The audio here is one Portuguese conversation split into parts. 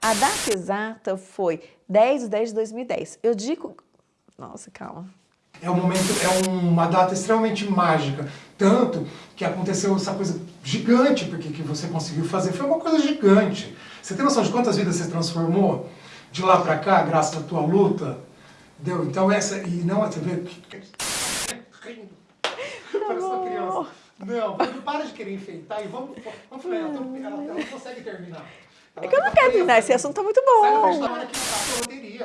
A data exata foi 10 de 10 de 2010. Eu digo... Nossa, calma. É um momento, é uma data extremamente mágica. Tanto que aconteceu essa coisa gigante porque que você conseguiu fazer. Foi uma coisa gigante. Você tem noção de quantas vidas você transformou de lá pra cá, graças à tua luta? Deu? Então essa... E não, você vê... Rindo. Parece uma criança. Não, para de querer enfeitar e vamos... Vamos falar, ela, ela, ela não consegue terminar. É que eu não quero terminar, esse assunto tá muito bom. Sai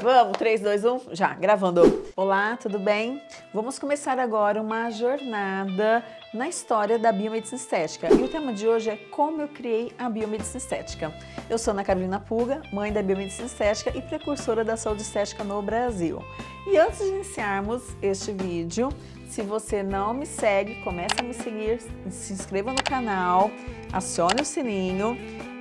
Vamos, 3, 2, 1, já, gravando. Olá, tudo bem? Vamos começar agora uma jornada na história da biomedicina estética. E o tema de hoje é como eu criei a biomedicina estética. Eu sou Ana Carolina Puga, mãe da biomedicina estética e precursora da saúde estética no Brasil. E antes de iniciarmos este vídeo, se você não me segue, comece a me seguir, se inscreva no canal, acione o sininho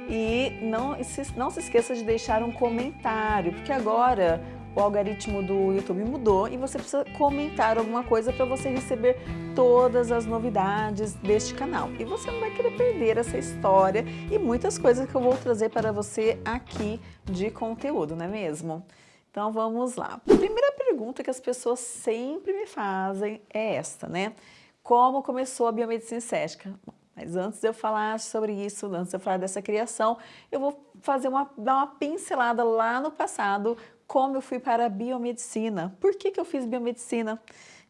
e não, não se esqueça de deixar um comentário, porque agora o algoritmo do YouTube mudou e você precisa comentar alguma coisa para você receber todas as novidades deste canal. E você não vai querer perder essa história e muitas coisas que eu vou trazer para você aqui de conteúdo, não é mesmo? Então vamos lá. A primeira pergunta que as pessoas sempre me fazem é esta, né? Como começou a biomedicina estética? Mas antes de eu falar sobre isso, antes de eu falar dessa criação, eu vou fazer uma, dar uma pincelada lá no passado, como eu fui para a biomedicina. Por que, que eu fiz biomedicina?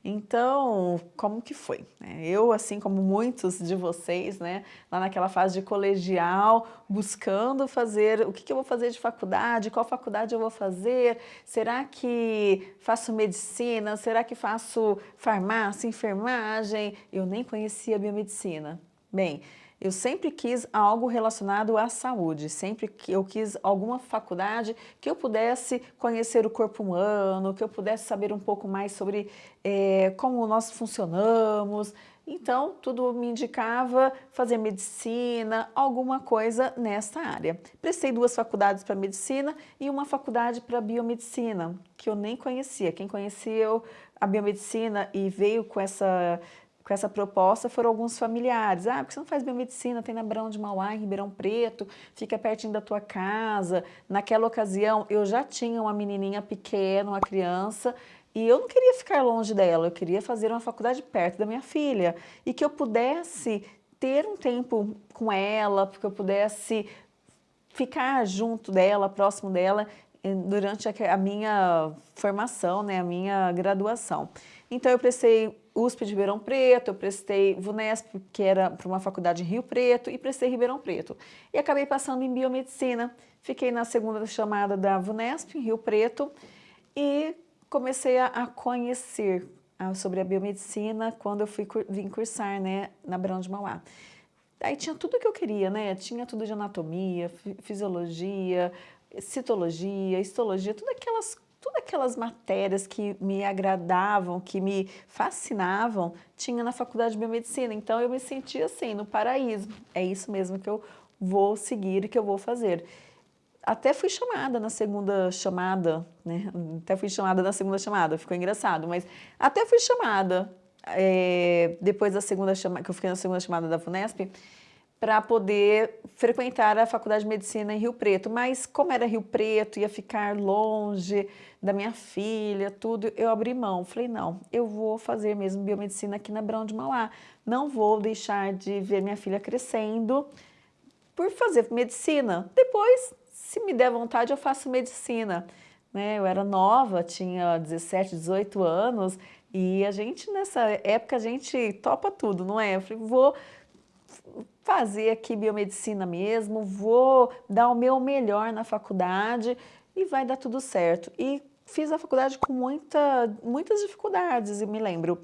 Então, como que foi? É, eu, assim como muitos de vocês, né, lá naquela fase de colegial, buscando fazer o que, que eu vou fazer de faculdade, qual faculdade eu vou fazer, será que faço medicina, será que faço farmácia, enfermagem? Eu nem conhecia biomedicina. Bem, eu sempre quis algo relacionado à saúde, sempre que eu quis alguma faculdade que eu pudesse conhecer o corpo humano, que eu pudesse saber um pouco mais sobre é, como nós funcionamos. Então, tudo me indicava fazer medicina, alguma coisa nesta área. Prestei duas faculdades para medicina e uma faculdade para biomedicina, que eu nem conhecia. Quem conhecia a biomedicina e veio com essa com essa proposta foram alguns familiares. Ah, porque você não faz biomedicina, tem na Brão de Mauá, em Ribeirão Preto, fica pertinho da tua casa. Naquela ocasião, eu já tinha uma menininha pequena, uma criança, e eu não queria ficar longe dela, eu queria fazer uma faculdade perto da minha filha. E que eu pudesse ter um tempo com ela, porque eu pudesse ficar junto dela, próximo dela, durante a minha formação, né, a minha graduação. Então eu prestei USP de Ribeirão Preto, eu prestei VUNESP, que era para uma faculdade em Rio Preto, e prestei Ribeirão Preto. E acabei passando em biomedicina. Fiquei na segunda chamada da VUNESP, em Rio Preto, e comecei a, a conhecer a, sobre a biomedicina quando eu fui vim cursar né, na Brão de Mauá. Aí tinha tudo que eu queria, né? Tinha tudo de anatomia, fisiologia, citologia, histologia, tudo aquelas todas aquelas matérias que me agradavam, que me fascinavam, tinha na faculdade de biomedicina. Então eu me sentia assim, no paraíso. É isso mesmo que eu vou seguir e que eu vou fazer. Até fui chamada na segunda chamada, né? Até fui chamada na segunda chamada, ficou engraçado, mas até fui chamada é, depois da segunda chamada, que eu fiquei na segunda chamada da FUNESP, para poder frequentar a Faculdade de Medicina em Rio Preto. Mas como era Rio Preto, ia ficar longe da minha filha, tudo, eu abri mão. Falei, não, eu vou fazer mesmo biomedicina aqui na Brão de Mauá. Não vou deixar de ver minha filha crescendo por fazer medicina. Depois, se me der vontade, eu faço medicina. Né? Eu era nova, tinha 17, 18 anos, e a gente, nessa época, a gente topa tudo, não é? Eu falei, vou fazer aqui biomedicina mesmo, vou dar o meu melhor na faculdade e vai dar tudo certo. E fiz a faculdade com muita, muitas dificuldades, e me lembro.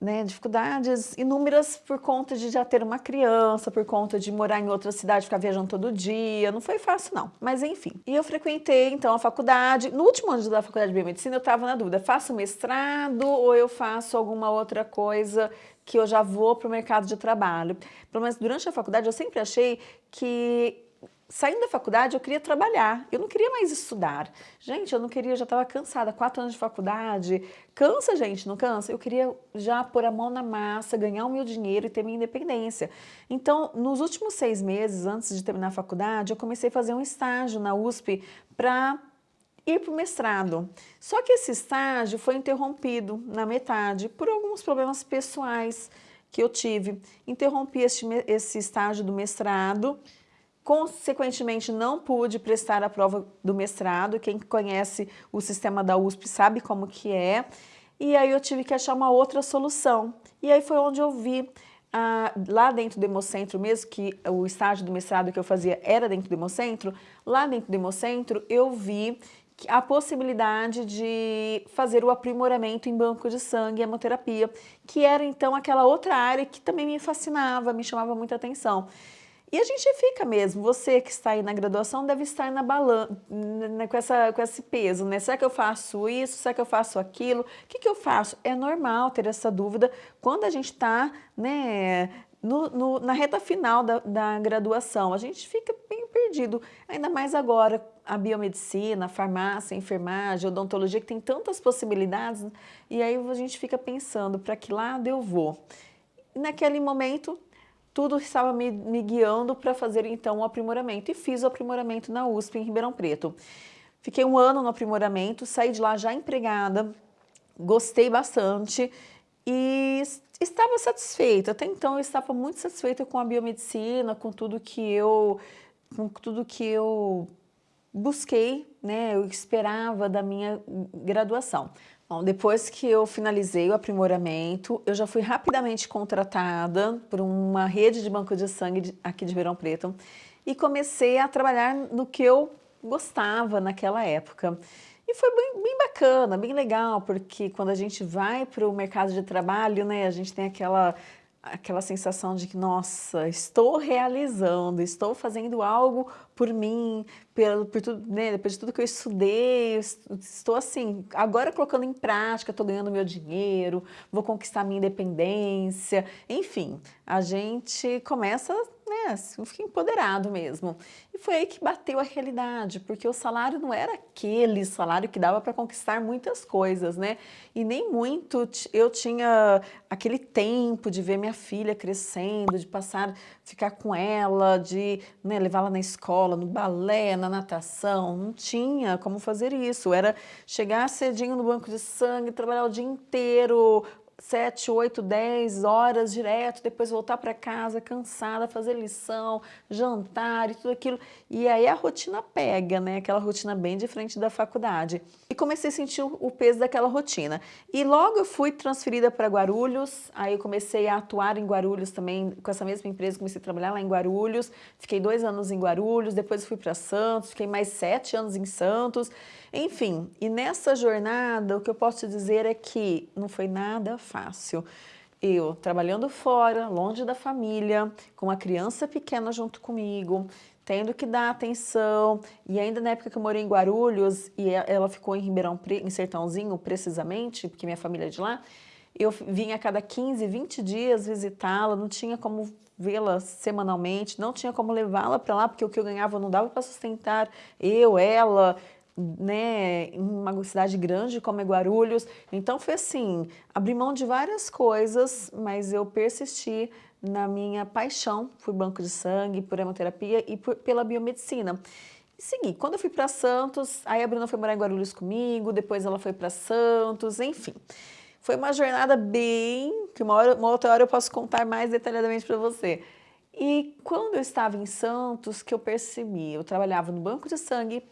Né, dificuldades inúmeras por conta de já ter uma criança, por conta de morar em outra cidade, ficar viajando todo dia, não foi fácil não, mas enfim. E eu frequentei então a faculdade, no último ano da faculdade de biomedicina eu estava na dúvida, faço mestrado ou eu faço alguma outra coisa que eu já vou para o mercado de trabalho. Pelo menos durante a faculdade eu sempre achei que saindo da faculdade, eu queria trabalhar, eu não queria mais estudar. Gente, eu não queria, já estava cansada, quatro anos de faculdade, cansa gente, não cansa? Eu queria já pôr a mão na massa, ganhar o meu dinheiro e ter minha independência. Então, nos últimos seis meses, antes de terminar a faculdade, eu comecei a fazer um estágio na USP para ir para o mestrado. Só que esse estágio foi interrompido na metade por alguns problemas pessoais que eu tive. Interrompi esse, esse estágio do mestrado, Consequentemente, não pude prestar a prova do mestrado. Quem conhece o sistema da USP sabe como que é. E aí eu tive que achar uma outra solução. E aí foi onde eu vi, ah, lá dentro do Hemocentro, mesmo que o estágio do mestrado que eu fazia era dentro do Hemocentro, lá dentro do Hemocentro eu vi a possibilidade de fazer o aprimoramento em banco de sangue e hemoterapia, que era então aquela outra área que também me fascinava, me chamava muita atenção. E a gente fica mesmo, você que está aí na graduação deve estar na balança, com, essa, com esse peso, né? Será que eu faço isso? Será que eu faço aquilo? O que, que eu faço? É normal ter essa dúvida quando a gente está né, no, no, na reta final da, da graduação. A gente fica bem perdido, ainda mais agora, a biomedicina, a farmácia, a enfermagem, a odontologia, que tem tantas possibilidades, e aí a gente fica pensando, para que lado eu vou? Naquele momento, tudo estava me, me guiando para fazer então o aprimoramento. E fiz o aprimoramento na USP em Ribeirão Preto. Fiquei um ano no aprimoramento, saí de lá já empregada, gostei bastante e estava satisfeita. Até então eu estava muito satisfeita com a biomedicina, com tudo que eu, com tudo que eu busquei, né, eu esperava da minha graduação. Bom, depois que eu finalizei o aprimoramento, eu já fui rapidamente contratada por uma rede de banco de sangue aqui de Verão Preto e comecei a trabalhar no que eu gostava naquela época. E foi bem, bem bacana, bem legal, porque quando a gente vai para o mercado de trabalho, né, a gente tem aquela aquela sensação de que, nossa, estou realizando, estou fazendo algo por mim, pelo, por tudo, né, depois de tudo que eu estudei, estou assim, agora colocando em prática, estou ganhando meu dinheiro, vou conquistar minha independência, enfim, a gente começa né, assim, fiquei empoderado mesmo. E foi aí que bateu a realidade, porque o salário não era aquele salário que dava para conquistar muitas coisas, né? E nem muito eu tinha aquele tempo de ver minha filha crescendo, de passar, ficar com ela, de né, levá-la na escola, no balé, na natação. Não tinha como fazer isso. Era chegar cedinho no banco de sangue, trabalhar o dia inteiro, 7, 8, 10 horas direto, depois voltar para casa cansada, fazer lição, jantar e tudo aquilo. E aí a rotina pega, né? Aquela rotina bem diferente da faculdade. E comecei a sentir o peso daquela rotina. E logo eu fui transferida para Guarulhos, aí eu comecei a atuar em Guarulhos também, com essa mesma empresa, comecei a trabalhar lá em Guarulhos, fiquei dois anos em Guarulhos, depois fui para Santos, fiquei mais sete anos em Santos, enfim, e nessa jornada o que eu posso dizer é que não foi nada fácil. Eu trabalhando fora, longe da família, com uma criança pequena junto comigo, tendo que dar atenção, e ainda na época que eu morei em Guarulhos, e ela ficou em Ribeirão, em Sertãozinho precisamente, porque minha família é de lá, eu vinha a cada 15, 20 dias visitá-la, não tinha como vê-la semanalmente, não tinha como levá-la para lá, porque o que eu ganhava não dava para sustentar eu, ela, né, em uma cidade grande como é Guarulhos. Então foi assim, abri mão de várias coisas, mas eu persisti na minha paixão por banco de sangue, por hemoterapia e por, pela biomedicina. E segui. Quando eu fui para Santos, aí a Bruna foi morar em Guarulhos comigo, depois ela foi para Santos, enfim. Foi uma jornada bem... que uma, hora, uma outra hora eu posso contar mais detalhadamente para você. E quando eu estava em Santos, que eu percebi, eu trabalhava no banco de sangue,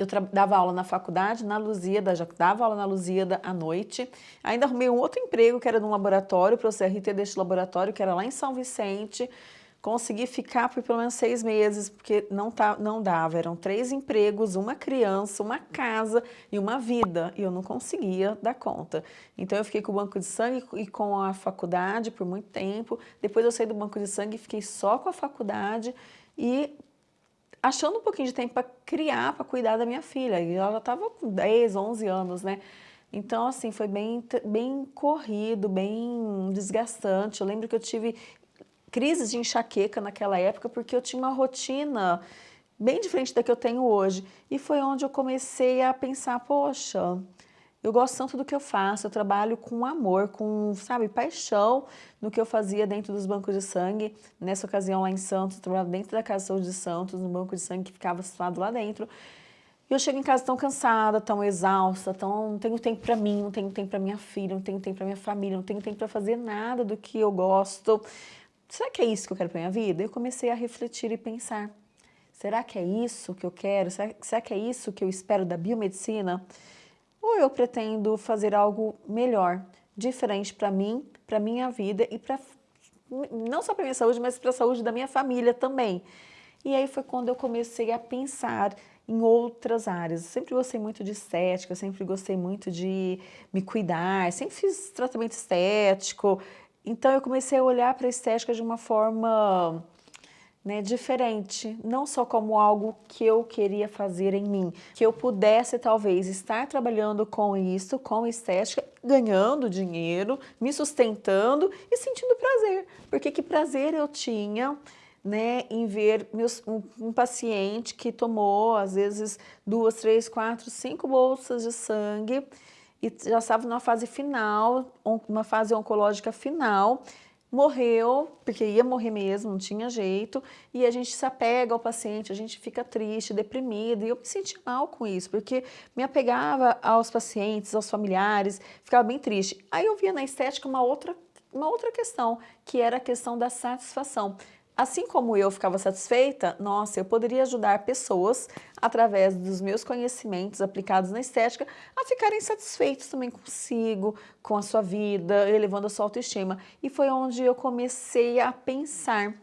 eu dava aula na faculdade, na Lusíada, já dava aula na Lusíada à noite. Ainda arrumei um outro emprego, que era num laboratório, para o CRT deste laboratório, que era lá em São Vicente. Consegui ficar por pelo menos seis meses, porque não, tá, não dava. Eram três empregos, uma criança, uma casa e uma vida. E eu não conseguia dar conta. Então eu fiquei com o banco de sangue e com a faculdade por muito tempo. Depois eu saí do banco de sangue e fiquei só com a faculdade. E achando um pouquinho de tempo para criar, para cuidar da minha filha. E ela estava com 10, 11 anos, né? Então, assim, foi bem, bem corrido, bem desgastante. Eu lembro que eu tive crises de enxaqueca naquela época porque eu tinha uma rotina bem diferente da que eu tenho hoje. E foi onde eu comecei a pensar, poxa, eu gosto tanto do que eu faço, eu trabalho com amor, com, sabe, paixão no que eu fazia dentro dos bancos de sangue. Nessa ocasião lá em Santos, eu trabalhava dentro da Casa de Saúde de Santos, no banco de sangue que ficava situado lá dentro. E eu chego em casa tão cansada, tão exausta, tão, não tenho tempo para mim, não tenho tempo para minha filha, não tenho tempo para minha família, não tenho tempo para fazer nada do que eu gosto. Será que é isso que eu quero para minha vida? Eu comecei a refletir e pensar. Será que é isso que eu quero? Será, será que é isso que eu espero da biomedicina? Ou eu pretendo fazer algo melhor, diferente para mim, para minha vida e para não só para minha saúde, mas para a saúde da minha família também. E aí foi quando eu comecei a pensar em outras áreas. Eu sempre gostei muito de estética, sempre gostei muito de me cuidar, sempre fiz tratamento estético. Então eu comecei a olhar para a estética de uma forma né, diferente, não só como algo que eu queria fazer em mim, que eu pudesse talvez estar trabalhando com isso, com estética, ganhando dinheiro, me sustentando e sentindo prazer, porque que prazer eu tinha né, em ver meus, um, um, paciente que tomou, às vezes, duas, três, quatro, cinco bolsas de sangue e já estava numa fase final, uma fase oncológica final, morreu, porque ia morrer mesmo, não tinha jeito, e a gente se apega ao paciente, a gente fica triste, deprimido, e eu me senti mal com isso, porque me apegava aos pacientes, aos familiares, ficava bem triste. Aí eu via na estética uma outra, uma outra questão, que era a questão da satisfação. Assim como eu ficava satisfeita, nossa, eu poderia ajudar pessoas, através dos meus conhecimentos aplicados na estética, a ficarem satisfeitos também consigo, com a sua vida, elevando a sua autoestima. E foi onde eu comecei a pensar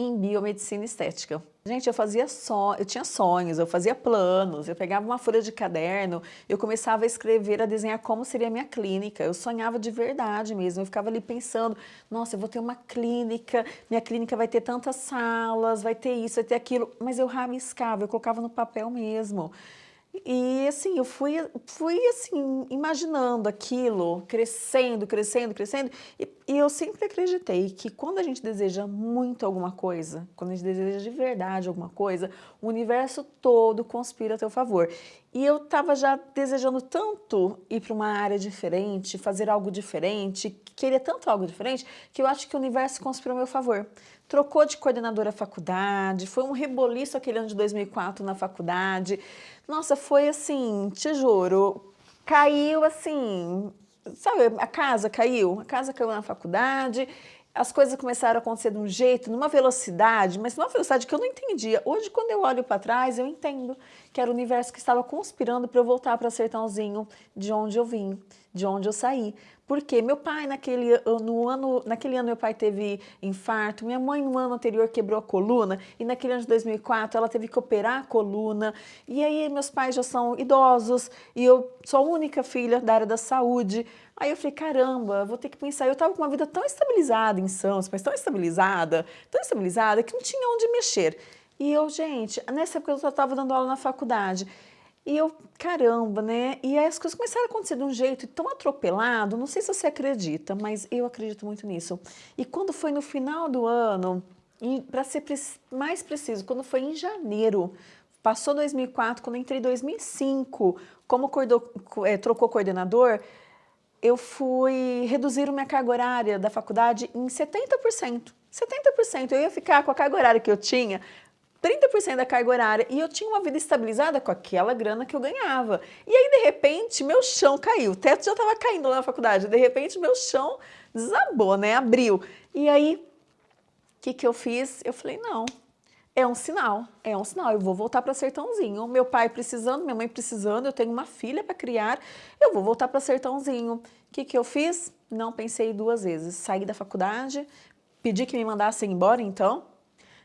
em biomedicina estética. Gente, eu fazia só, eu tinha sonhos, eu fazia planos, eu pegava uma folha de caderno, eu começava a escrever, a desenhar como seria a minha clínica. Eu sonhava de verdade mesmo, eu ficava ali pensando, nossa, eu vou ter uma clínica, minha clínica vai ter tantas salas, vai ter isso, vai ter aquilo, mas eu rabiscava, eu colocava no papel mesmo. E assim, eu fui, fui assim, imaginando aquilo, crescendo, crescendo, crescendo, e, e, eu sempre acreditei que quando a gente deseja muito alguma coisa, quando a gente deseja de verdade alguma coisa, o universo todo conspira a teu favor. E eu estava já desejando tanto ir para uma área diferente, fazer algo diferente, queria tanto algo diferente, que eu acho que o universo conspirou a meu favor. Trocou de coordenadora faculdade, foi um reboliço aquele ano de 2004 na faculdade, nossa, foi assim, te juro, caiu assim, sabe, a casa caiu, a casa caiu na faculdade, as coisas começaram a acontecer de um jeito, numa velocidade, mas numa velocidade que eu não entendia. Hoje, quando eu olho para trás, eu entendo que era o universo que estava conspirando para eu voltar para Sertãozinho, de onde eu vim, de onde eu saí. Porque meu pai, naquele, no ano, naquele ano, meu pai teve infarto, minha mãe no ano anterior quebrou a coluna, e naquele ano de 2004 ela teve que operar a coluna, e aí meus pais já são idosos, e eu sou a única filha da área da saúde. Aí eu falei, caramba, vou ter que pensar. Eu estava com uma vida tão estabilizada em Santos, mas tão estabilizada, tão estabilizada, que não tinha onde mexer. E eu, gente, nessa época eu estava dando aula na faculdade. E eu, caramba, né? E aí as coisas começaram a acontecer de um jeito tão atropelado, não sei se você acredita, mas eu acredito muito nisso. E quando foi no final do ano, para ser mais preciso, quando foi em janeiro, passou 2004, quando entrei em 2005, como é, trocou coordenador, eu fui reduzir minha carga horária da faculdade em 70%. 70%. Eu ia ficar com a carga horária que eu tinha 30% da carga horária e eu tinha uma vida estabilizada com aquela grana que eu ganhava. E aí, de repente, meu chão caiu. O teto já estava caindo lá na faculdade. De repente, meu chão desabou, né? Abriu. E aí, o que, que eu fiz? Eu falei, não, é um sinal, é um sinal. Eu vou voltar para Sertãozinho. Meu pai precisando, minha mãe precisando, eu tenho uma filha para criar, eu vou voltar para Sertãozinho. O que, que eu fiz? Não pensei duas vezes. Saí da faculdade, pedi que me mandassem embora, então,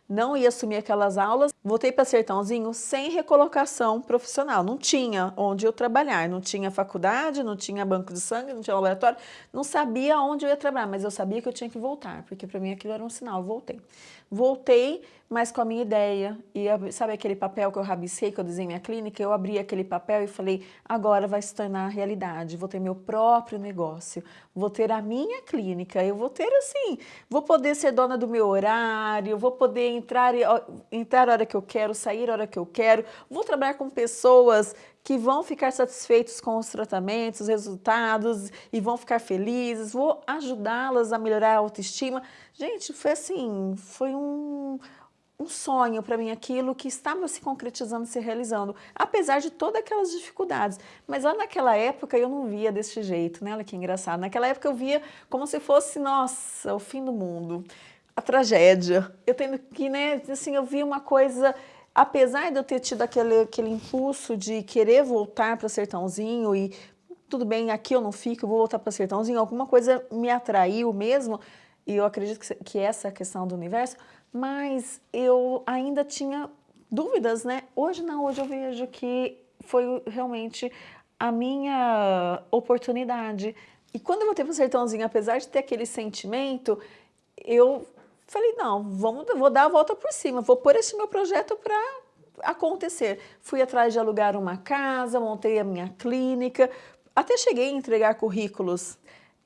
não ia assumir aquelas aulas, voltei para Sertãozinho sem recolocação profissional, não tinha onde eu trabalhar, não tinha faculdade, não tinha banco de sangue, não tinha laboratório, não sabia onde eu ia trabalhar, mas eu sabia que eu tinha que voltar, porque para mim aquilo era um sinal, eu voltei. Voltei, mas com a minha ideia, e sabe aquele papel que eu rabisquei, que eu desenhei minha clínica, eu abri aquele papel e falei, agora vai se tornar realidade, vou ter meu próprio negócio, vou ter a minha clínica, eu vou ter assim, vou poder ser dona do meu horário, vou poder entrar, entrar a hora que eu quero, sair a hora que eu quero, vou trabalhar com pessoas que vão ficar satisfeitos com os tratamentos, os resultados e vão ficar felizes, vou ajudá-las a melhorar a autoestima. Gente, foi assim, foi um, um sonho para mim aquilo que estava se concretizando, se realizando, apesar de todas aquelas dificuldades. Mas lá naquela época eu não via desse jeito, né? Olha que engraçado. Naquela época eu via como se fosse, nossa, o fim do mundo, a tragédia. Eu tendo que, né, assim, eu via uma coisa apesar de eu ter tido aquele, aquele impulso de querer voltar para Sertãozinho e tudo bem, aqui eu não fico, eu vou voltar para Sertãozinho, alguma coisa me atraiu mesmo, e eu acredito que, que essa questão do universo, mas eu ainda tinha dúvidas, né? Hoje não, hoje eu vejo que foi realmente a minha oportunidade. E quando eu voltei para o Sertãozinho, apesar de ter aquele sentimento, eu Falei, não, vamos, vou dar a volta por cima, vou pôr esse meu projeto para acontecer. Fui atrás de alugar uma casa, montei a minha clínica, até cheguei a entregar currículos.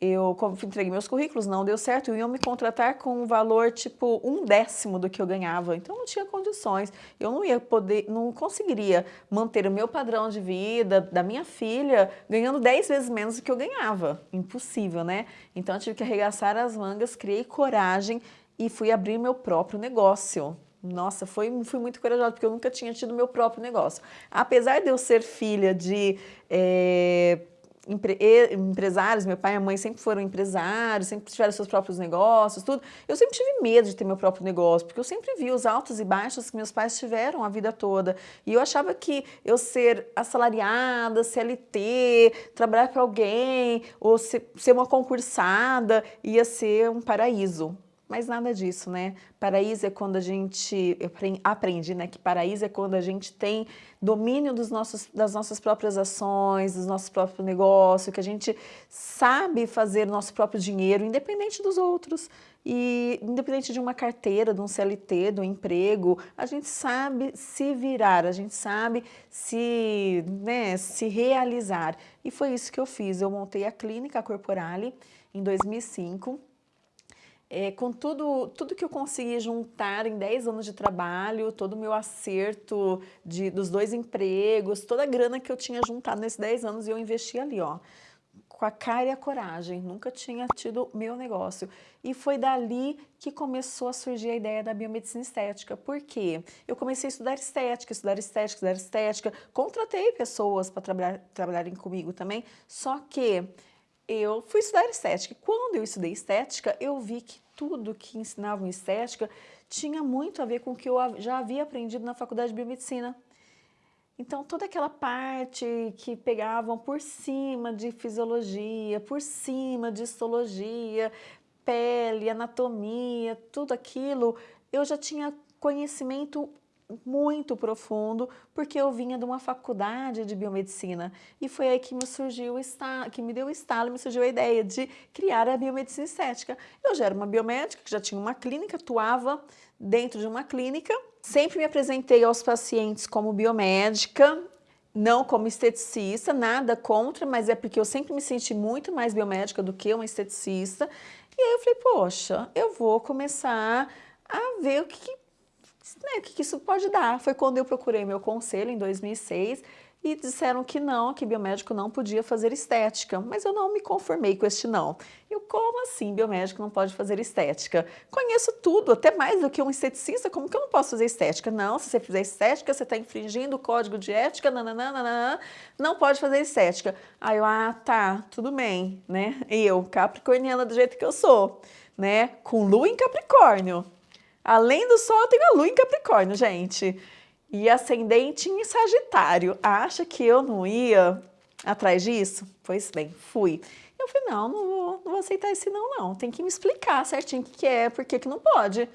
Eu entreguei meus currículos, não deu certo, iam me contratar com um valor tipo um décimo do que eu ganhava, então não tinha condições. Eu não ia poder, não conseguiria manter o meu padrão de vida da minha filha ganhando 10 vezes menos do que eu ganhava. Impossível, né? Então eu tive que arregaçar as mangas, criei coragem e fui abrir meu próprio negócio. Nossa, foi, fui muito corajosa, porque eu nunca tinha tido meu próprio negócio. Apesar de eu ser filha de é, empre, empresários, meu pai e a mãe sempre foram empresários, sempre tiveram seus próprios negócios, tudo, eu sempre tive medo de ter meu próprio negócio, porque eu sempre vi os altos e baixos que meus pais tiveram a vida toda. E eu achava que eu ser assalariada, CLT, trabalhar para alguém, ou ser, ser uma concursada, ia ser um paraíso. Mas nada disso, né? Paraíso é quando a gente, eu aprendi, né, que paraíso é quando a gente tem domínio dos nossos, das nossas próprias ações, dos nossos próprios negócios, que a gente sabe fazer o nosso próprio dinheiro, independente dos outros. E independente de uma carteira, de um CLT, de um emprego, a gente sabe se virar, a gente sabe se, né, se realizar. E foi isso que eu fiz. Eu montei a Clínica Corporale em 2005, é, com tudo, tudo que eu consegui juntar em 10 anos de trabalho, todo o meu acerto de, dos dois empregos, toda a grana que eu tinha juntado nesses 10 anos eu investi ali, ó, com a cara e a coragem, nunca tinha tido meu negócio. E foi dali que começou a surgir a ideia da biomedicina estética. Por quê? Eu comecei a estudar estética, estudar estética, estudar estética, contratei pessoas para trabalhar, trabalharem comigo também, só que eu fui estudar estética. Quando eu estudei estética, eu vi que tudo que ensinavam estética tinha muito a ver com o que eu já havia aprendido na faculdade de biomedicina. Então, toda aquela parte que pegavam por cima de fisiologia, por cima de histologia, pele, anatomia, tudo aquilo, eu já tinha conhecimento muito profundo, porque eu vinha de uma faculdade de biomedicina e foi aí que me surgiu o que me deu o estalo, me surgiu a ideia de criar a biomedicina estética. Eu já era uma biomédica, que já tinha uma clínica, atuava dentro de uma clínica, sempre me apresentei aos pacientes como biomédica, não como esteticista, nada contra, mas é porque eu sempre me senti muito mais biomédica do que uma esteticista. E aí eu falei, poxa, eu vou começar a ver o que, né, o que isso pode dar. Foi quando eu procurei meu conselho, em 2006, e disseram que não, que biomédico não podia fazer estética, mas eu não me conformei com este não. Eu, como assim biomédico não pode fazer estética? Conheço tudo, até mais do que um esteticista, como que eu não posso fazer estética? Não, se você fizer estética, você está infringindo o código de ética, nananana, não pode fazer estética. Aí eu, ah, tá, tudo bem, né? Eu, capricorniana do jeito que eu sou, né? Com lua em Capricórnio. Além do Sol, eu tenho a Lua em Capricórnio, gente. E ascendente em Sagitário. Acha que eu não ia atrás disso? Pois bem, fui. Eu falei, não, não vou, não vou aceitar esse não, não. Tem que me explicar certinho o que, é, por que, que não pode.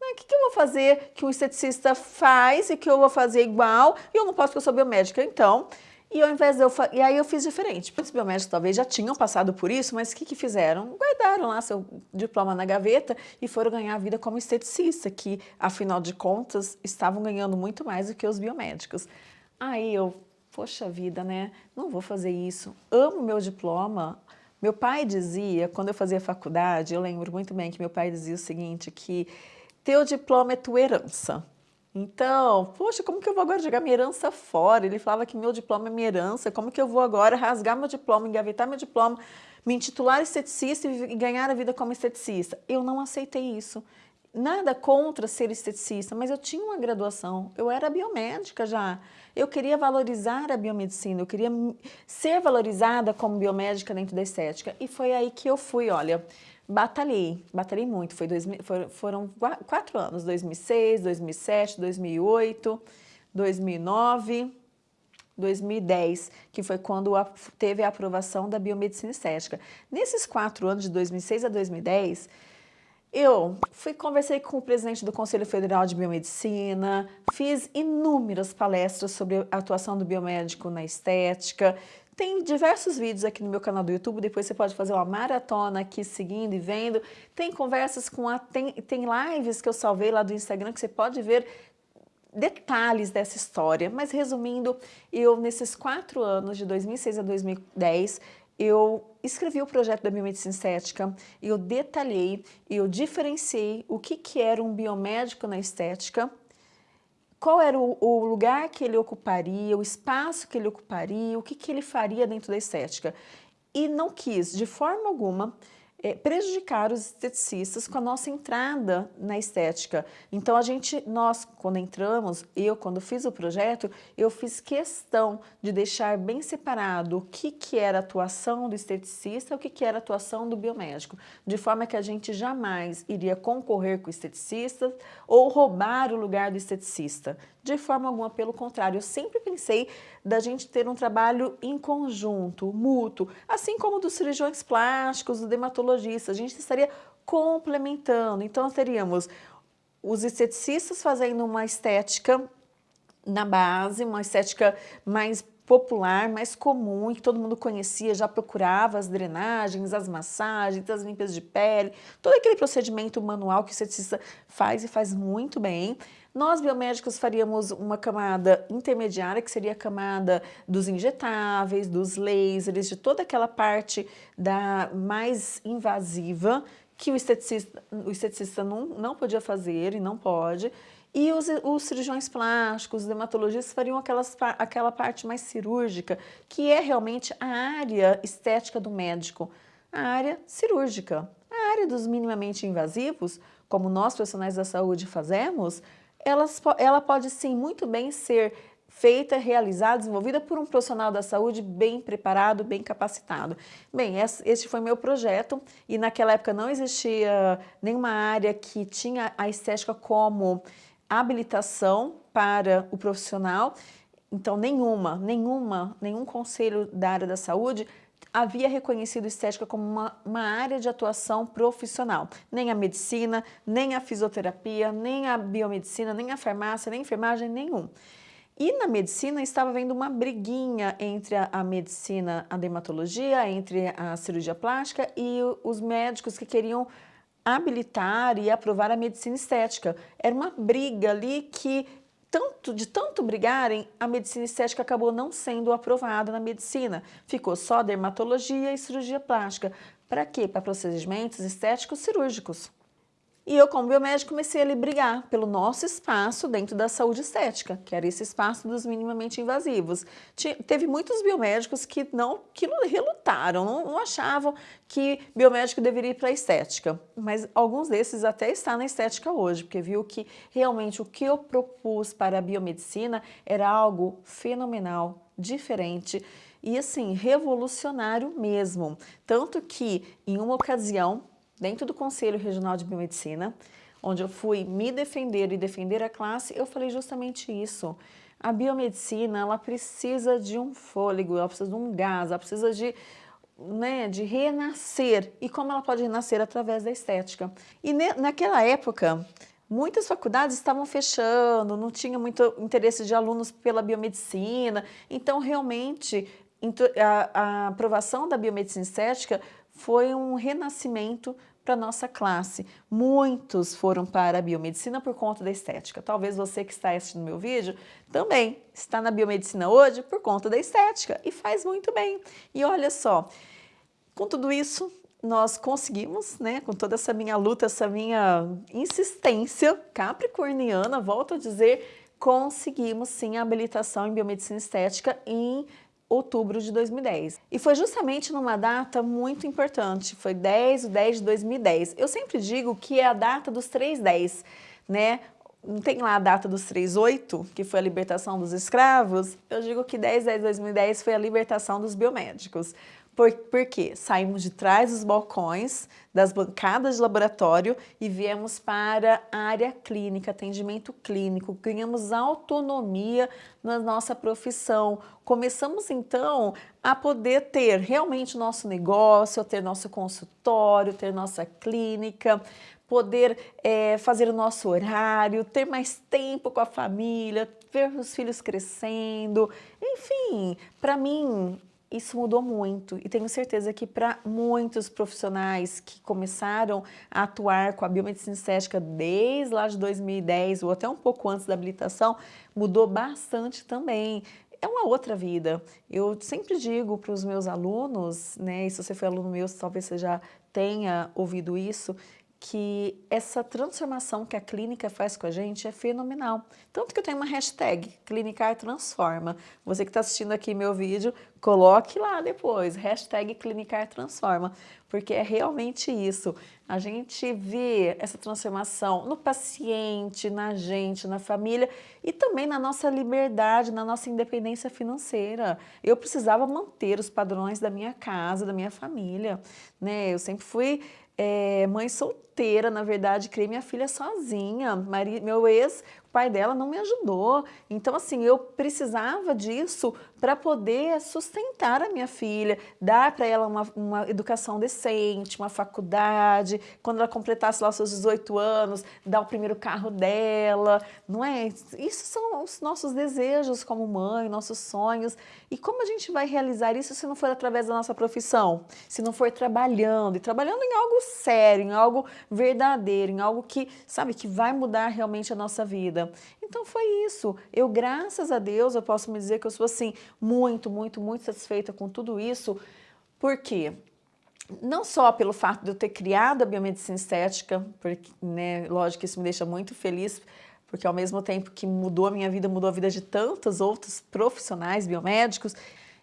O que, que eu vou fazer que um esteticista faz e que eu vou fazer igual e eu não posso porque eu sou biomédica? Então, e ao invés de eu e aí eu fiz diferente. Muitos biomédicos talvez já tinham passado por isso, mas o que, que fizeram? Guardaram lá seu diploma na gaveta e foram ganhar a vida como esteticista, que afinal de contas estavam ganhando muito mais do que os biomédicos. Aí eu, poxa vida, né? Não vou fazer isso. Amo meu diploma. Meu pai dizia, quando eu fazia faculdade, eu lembro muito bem que meu pai dizia o seguinte, que teu diploma é tua herança. Então, poxa, como que eu vou agora jogar minha herança fora? Ele falava que meu diploma é minha herança, como que eu vou agora rasgar meu diploma, engavetar meu diploma, me intitular esteticista e ganhar a vida como esteticista? Eu não aceitei isso. Nada contra ser esteticista, mas eu tinha uma graduação, eu era biomédica já. Eu queria valorizar a biomedicina, eu queria ser valorizada como biomédica dentro da estética. E foi aí que eu fui, olha, batalhei, batalhei muito. Foi dois, foram quatro anos, 2006, 2007, 2008, 2009, 2010, que foi quando teve a aprovação da biomedicina estética. Nesses quatro anos, de 2006 a 2010, eu fui conversei com o presidente do Conselho Federal de Biomedicina, fiz inúmeras palestras sobre a atuação do biomédico na estética, tem diversos vídeos aqui no meu canal do YouTube, depois você pode fazer uma maratona aqui seguindo e vendo. Tem conversas com a... tem, tem lives que eu salvei lá do Instagram que você pode ver detalhes dessa história. Mas resumindo, eu nesses quatro anos, de 2006 a 2010, eu escrevi o projeto da biomedicina estética, eu detalhei, eu diferenciei o que, que era um biomédico na estética, qual era o, o, lugar que ele ocuparia, o espaço que ele ocuparia, o que, que ele faria dentro da estética. E não quis, de forma alguma, é, prejudicar os esteticistas com a nossa entrada na estética. Então a gente, nós quando entramos, eu quando fiz o projeto, eu fiz questão de deixar bem separado o que, que era a atuação do esteticista e o que, que era a atuação do biomédico, de forma que a gente jamais iria concorrer com o esteticista ou roubar o lugar do esteticista. De forma alguma, pelo contrário, eu sempre pensei da gente ter um trabalho em conjunto, mútuo, assim como dos cirurgiões plásticos, do dermatologista, a gente estaria complementando. Então, teríamos os esteticistas fazendo uma estética na base, uma estética mais popular, mais comum, que todo mundo conhecia, já procurava as drenagens, as massagens, as limpas de pele, todo aquele procedimento manual que o esteticista faz e faz muito bem. Nós, biomédicos, faríamos uma camada intermediária, que seria a camada dos injetáveis, dos lasers, de toda aquela parte da mais invasiva, que o esteticista, o esteticista não, não podia fazer e não pode. E os, os cirurgiões plásticos, os dermatologistas fariam aquelas, aquela parte mais cirúrgica, que é realmente a área estética do médico, a área cirúrgica. A área dos minimamente invasivos, como nós profissionais da saúde fazemos, elas, ela pode sim muito bem ser feita, realizada, desenvolvida por um profissional da saúde bem preparado, bem capacitado. Bem, este foi meu projeto e naquela época não existia nenhuma área que tinha a estética como habilitação para o profissional, então nenhuma, nenhuma, nenhum conselho da área da saúde havia reconhecido estética como uma, uma, área de atuação profissional. Nem a medicina, nem a fisioterapia, nem a biomedicina, nem a farmácia, nem a enfermagem, nenhum. E na medicina estava havendo uma briguinha entre a, a, medicina, a dermatologia, entre a cirurgia plástica e os médicos que queriam habilitar e aprovar a medicina estética. Era uma briga ali que tanto, de tanto brigarem, a medicina estética acabou não sendo aprovada na medicina. Ficou só dermatologia e cirurgia plástica. Para quê? Para procedimentos estéticos cirúrgicos. E eu, como biomédico, comecei a brigar pelo nosso espaço dentro da saúde estética, que era esse espaço dos minimamente invasivos. Teve muitos biomédicos que não que relutaram, não, não achavam que biomédico deveria ir para a estética, mas alguns desses até estão na estética hoje, porque viu que realmente o que eu propus para a biomedicina era algo fenomenal, diferente e assim, revolucionário mesmo. Tanto que, em uma ocasião, dentro do Conselho Regional de Biomedicina, onde eu fui me defender e defender a classe, eu falei justamente isso. A biomedicina, ela precisa de um fôlego, ela precisa de um gás, ela precisa de, né, de renascer. E como ela pode renascer? Através da estética. E naquela época, muitas faculdades estavam fechando, não tinha muito interesse de alunos pela biomedicina, então realmente a, a aprovação da biomedicina estética foi um renascimento para nossa classe. Muitos foram para a biomedicina por conta da estética. Talvez você que está assistindo meu vídeo também está na biomedicina hoje por conta da estética e faz muito bem. E olha só, com tudo isso, nós conseguimos, né, com toda essa minha luta, essa minha insistência capricorniana, volto a dizer, conseguimos sim a habilitação em biomedicina estética em outubro de 2010. E foi justamente numa data muito importante, foi 10 de 10 de 2010. Eu sempre digo que é a data dos 310, né? Não tem lá a data dos 38, que foi a libertação dos escravos? Eu digo que 10 de 10 de 2010 foi a libertação dos biomédicos. Por, por quê? Saímos de trás dos balcões, das bancadas de laboratório e viemos para a área clínica, atendimento clínico, ganhamos autonomia na nossa profissão. Começamos então a poder ter realmente nosso negócio, ter nosso consultório, ter nossa clínica, poder é, fazer o nosso horário, ter mais tempo com a família, ver os filhos crescendo, enfim, para mim isso mudou muito e tenho certeza que para muitos profissionais que começaram a atuar com a biomedicina estética desde lá de 2010 ou até um pouco antes da habilitação, mudou bastante também. É uma outra vida. Eu sempre digo para os meus alunos, né, e se você foi aluno meu, talvez você já tenha ouvido isso, que essa transformação que a clínica faz com a gente é fenomenal. Tanto que eu tenho uma hashtag, Clinicar Transforma. Você que está assistindo aqui meu vídeo, coloque lá depois, hashtag Clinicar Transforma, porque é realmente isso. A gente vê essa transformação no paciente, na gente, na família e também na nossa liberdade, na nossa independência financeira. Eu precisava manter os padrões da minha casa, da minha família. Né? Eu sempre fui é, mãe solteira, na verdade, criei minha filha sozinha. Meu ex pai dela não me ajudou. Então, assim, eu precisava disso para poder sustentar a minha filha, dar para ela uma, uma, educação decente, uma faculdade, quando ela completasse lá seus 18 anos, dar o primeiro carro dela, não é? Isso são os nossos desejos como mãe, nossos sonhos. E como a gente vai realizar isso se não for através da nossa profissão? Se não for trabalhando, e trabalhando em algo sério, em algo verdadeiro, em algo que, sabe, que vai mudar realmente a nossa vida. Então foi isso. Eu, graças a Deus, eu posso me dizer que eu sou assim, muito, muito, muito satisfeita com tudo isso. Por quê? Não só pelo fato de eu ter criado a biomedicina estética, porque, né, lógico que isso me deixa muito feliz, porque ao mesmo tempo que mudou a minha vida, mudou a vida de tantos outros profissionais biomédicos,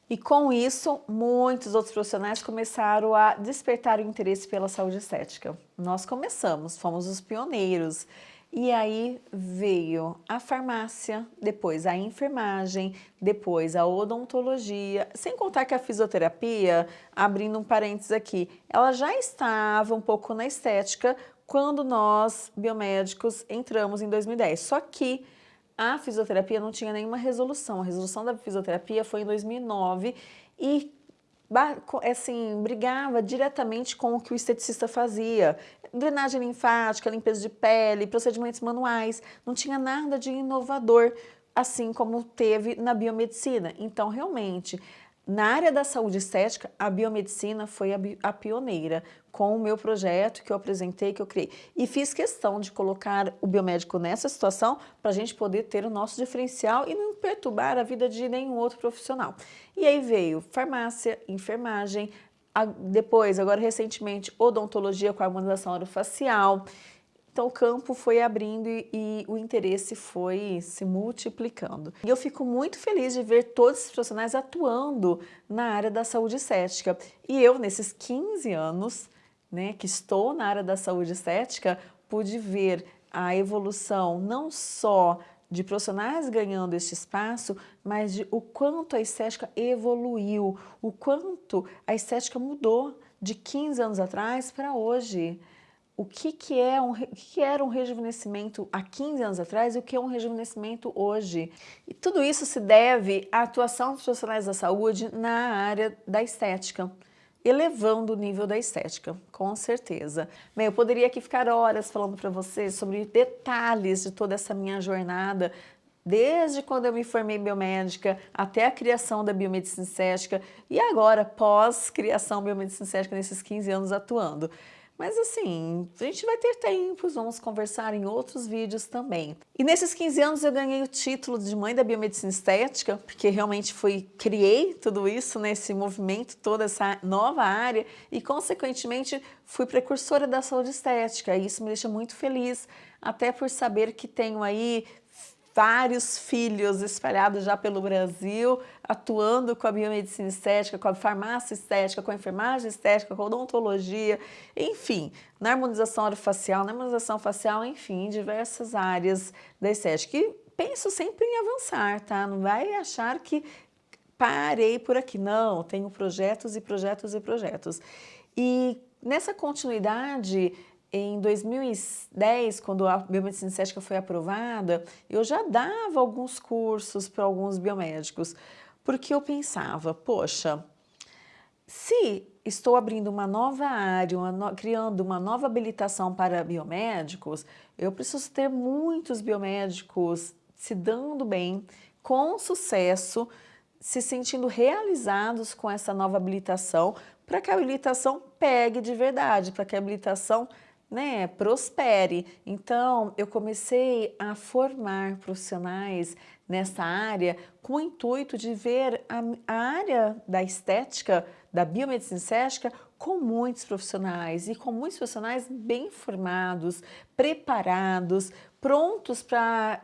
e com isso, muitos outros profissionais começaram a despertar o interesse pela saúde estética. Nós começamos, fomos os pioneiros. E aí veio a farmácia, depois a enfermagem, depois a odontologia, sem contar que a fisioterapia, abrindo um parênteses aqui, ela já estava um pouco na estética quando nós, biomédicos, entramos em 2010. Só que a fisioterapia não tinha nenhuma resolução. A resolução da fisioterapia foi em 2009 e assim, brigava diretamente com o que o esteticista fazia. Drenagem linfática, limpeza de pele, procedimentos manuais, não tinha nada de inovador, assim como teve na biomedicina. Então, realmente, na área da saúde estética, a biomedicina foi a, a, pioneira com o meu projeto que eu apresentei, que eu criei. E fiz questão de colocar o biomédico nessa situação para a gente poder ter o nosso diferencial e não perturbar a vida de nenhum outro profissional. E aí veio farmácia, enfermagem, depois, agora recentemente, odontologia com harmonização orofacial, então o campo foi abrindo e, e, o interesse foi se multiplicando. E eu fico muito feliz de ver todos esses profissionais atuando na área da saúde estética. E eu, nesses 15 anos né, que estou na área da saúde estética, pude ver a evolução não só de profissionais ganhando este espaço, mas de o quanto a estética evoluiu, o quanto a estética mudou de 15 anos atrás para hoje o que, que, é um, que era um rejuvenescimento há 15 anos atrás e o que é um rejuvenescimento hoje. E tudo isso se deve à atuação dos profissionais da saúde na área da estética, elevando o nível da estética, com certeza. Bem, eu poderia aqui ficar horas falando para vocês sobre detalhes de toda essa minha jornada, desde quando eu me formei biomédica até a criação da biomedicina estética e agora pós-criação biomedicina estética nesses 15 anos atuando. Mas assim, a gente vai ter tempos, vamos conversar em outros vídeos também. E nesses 15 anos eu ganhei o título de mãe da biomedicina estética, porque realmente fui, criei tudo isso, né, movimento, toda essa nova área e consequentemente fui precursora da saúde estética. E isso me deixa muito feliz, até por saber que tenho aí vários filhos espalhados já pelo Brasil, atuando com a biomedicina estética, com a farmácia estética, com a enfermagem estética, com a odontologia, enfim, na harmonização orofacial, na harmonização facial, enfim, em diversas áreas da estética. E penso sempre em avançar, tá? Não vai achar que parei por aqui, não, tenho projetos e projetos e projetos. E nessa continuidade, em 2010, quando a biomedicina estética foi aprovada, eu já dava alguns cursos para alguns biomédicos, porque eu pensava, poxa, se estou abrindo uma nova área, uma no... criando uma nova habilitação para biomédicos, eu preciso ter muitos biomédicos se dando bem, com sucesso, se sentindo realizados com essa nova habilitação, para que a habilitação pegue de verdade, para que a habilitação né, prospere. Então, eu comecei a formar profissionais nessa área com o intuito de ver a, a área da estética, da biomedicina estética, com muitos profissionais e com muitos profissionais bem formados, preparados, prontos para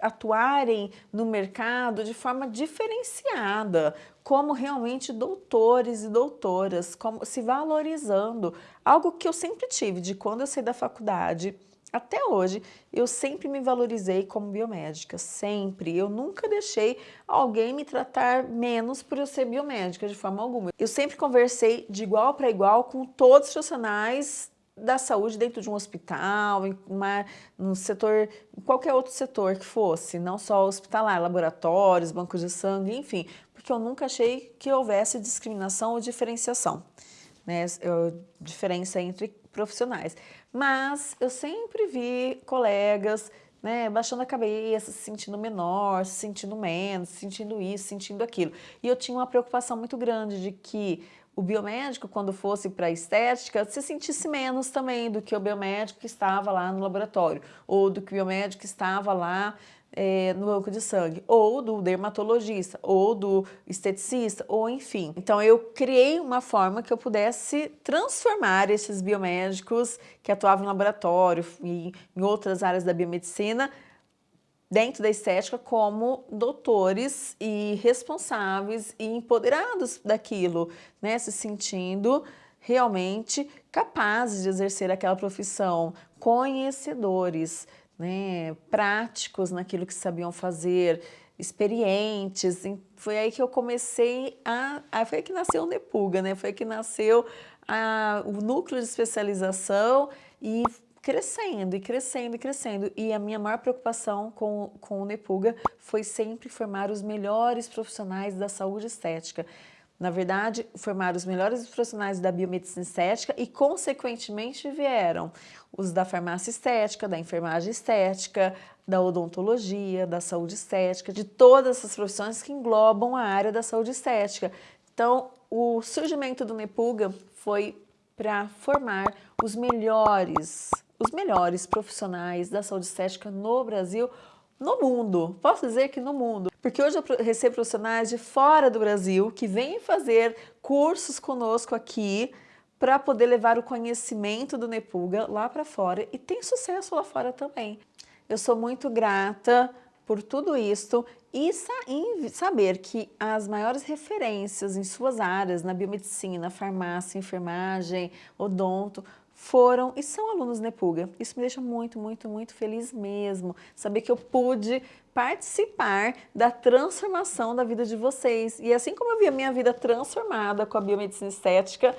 atuarem no mercado de forma diferenciada, como realmente doutores e doutoras, como se valorizando, algo que eu sempre tive de quando eu saí da faculdade até hoje, eu sempre me valorizei como biomédica, sempre. Eu nunca deixei alguém me tratar menos por eu ser biomédica, de forma alguma. Eu sempre conversei de igual para igual com todos os profissionais da saúde dentro de um hospital, em uma, um setor, qualquer outro setor que fosse, não só hospitalar, laboratórios, bancos de sangue, enfim, porque eu nunca achei que houvesse discriminação ou diferenciação, né, eu, diferença entre profissionais. Mas eu sempre vi colegas né, baixando a cabeça, se sentindo menor, se sentindo menos, se sentindo isso, sentindo aquilo. E eu tinha uma preocupação muito grande de que o biomédico, quando fosse para a estética, se sentisse menos também do que o biomédico que estava lá no laboratório, ou do que o biomédico que estava lá é, no banco de sangue, ou do dermatologista, ou do esteticista, ou enfim. Então eu criei uma forma que eu pudesse transformar esses biomédicos que atuavam em laboratório e em outras áreas da biomedicina dentro da estética como doutores e responsáveis e empoderados daquilo, né? se sentindo realmente capazes de exercer aquela profissão, conhecedores, né, práticos naquilo que sabiam fazer, experientes. Foi aí que eu comecei a... Foi aí que nasceu o Nepuga, né? Foi aí que nasceu a, o núcleo de especialização e crescendo e crescendo e crescendo. E a minha maior preocupação com, com o Nepuga foi sempre formar os melhores profissionais da saúde estética. Na verdade, formaram os melhores profissionais da biomedicina estética e, consequentemente, vieram os da farmácia estética, da enfermagem estética, da odontologia, da saúde estética, de todas essas profissões que englobam a área da saúde estética. Então, o surgimento do Nepuga foi para formar os melhores, os melhores profissionais da saúde estética no Brasil, no mundo. Posso dizer que no mundo. Porque hoje eu recebo profissionais de fora do Brasil que vêm fazer cursos conosco aqui para poder levar o conhecimento do Nepuga lá para fora e tem sucesso lá fora também. Eu sou muito grata por tudo isso e saber que as maiores referências em suas áreas, na biomedicina, farmácia, enfermagem, odonto, foram e são alunos Nepuga. Isso me deixa muito, muito, muito feliz mesmo. Saber que eu pude participar da transformação da vida de vocês. E assim como eu vi a minha vida transformada com a biomedicina estética,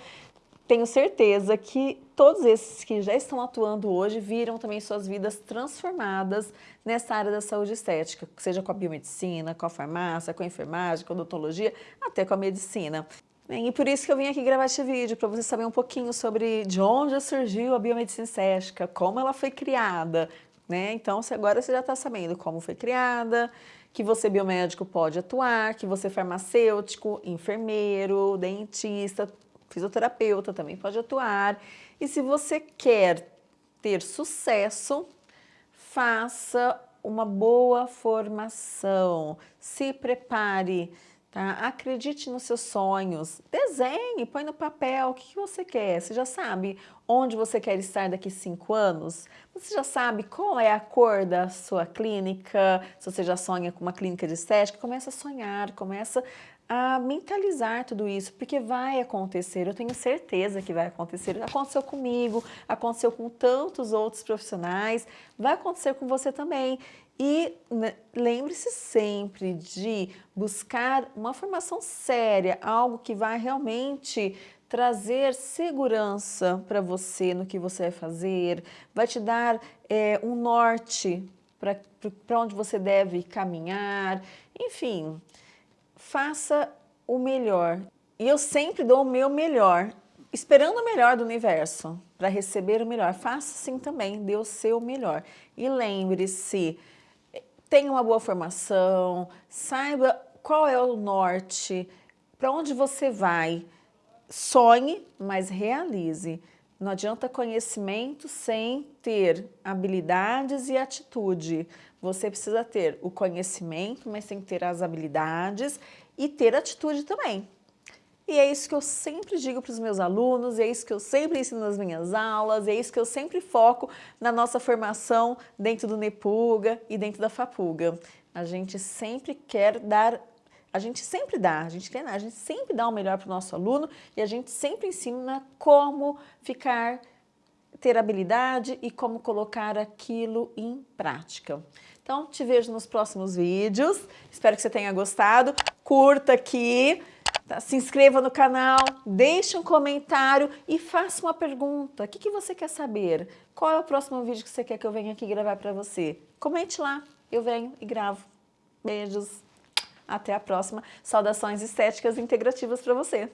tenho certeza que todos esses que já estão atuando hoje viram também suas vidas transformadas nessa área da saúde estética, seja com a biomedicina, com a farmácia, com a enfermagem, com a odontologia, até com a medicina. E por isso que eu vim aqui gravar este vídeo, para você saber um pouquinho sobre de onde surgiu a biomedicina estética, como ela foi criada, né? Então, agora você já está sabendo como foi criada, que você biomédico pode atuar, que você farmacêutico, enfermeiro, dentista, fisioterapeuta também pode atuar. E se você quer ter sucesso, faça uma boa formação, se prepare, tá? acredite nos seus sonhos, desenhe, põe no papel o que você quer. Você já sabe onde você quer estar daqui cinco anos? Você já sabe qual é a cor da sua clínica? Se você já sonha com uma clínica de estética, começa a sonhar, começa a mentalizar tudo isso, porque vai acontecer, eu tenho certeza que vai acontecer. Aconteceu comigo, aconteceu com tantos outros profissionais, vai acontecer com você também. E né, lembre-se sempre de buscar uma formação séria, algo que vai realmente trazer segurança para você no que você vai fazer, vai te dar é, um norte para onde você deve caminhar, enfim faça o melhor. E eu sempre dou o meu melhor, esperando o melhor do universo, para receber o melhor. Faça assim também, dê o seu melhor. E lembre-se, tenha uma boa formação, saiba qual é o norte, para onde você vai. Sonhe, mas realize. Não adianta conhecimento sem ter habilidades e atitude. Você precisa ter o conhecimento, mas tem que ter as habilidades e ter atitude também. E é isso que eu sempre digo para os meus alunos, é isso que eu sempre ensino nas minhas aulas, é isso que eu sempre foco na nossa formação dentro do Nepuga e dentro da Fapuga. A gente sempre quer dar a gente sempre dá, a gente, quer, a gente sempre dá o melhor para o nosso aluno e a gente sempre ensina como ficar, ter habilidade e como colocar aquilo em prática. Então, te vejo nos próximos vídeos. Espero que você tenha gostado. Curta aqui, tá? se inscreva no canal, deixe um comentário e faça uma pergunta. O que, que você quer saber? Qual é o próximo vídeo que você quer que eu venha aqui gravar para você? Comente lá, eu venho e gravo. Beijos. Até a próxima. Saudações estéticas integrativas para você.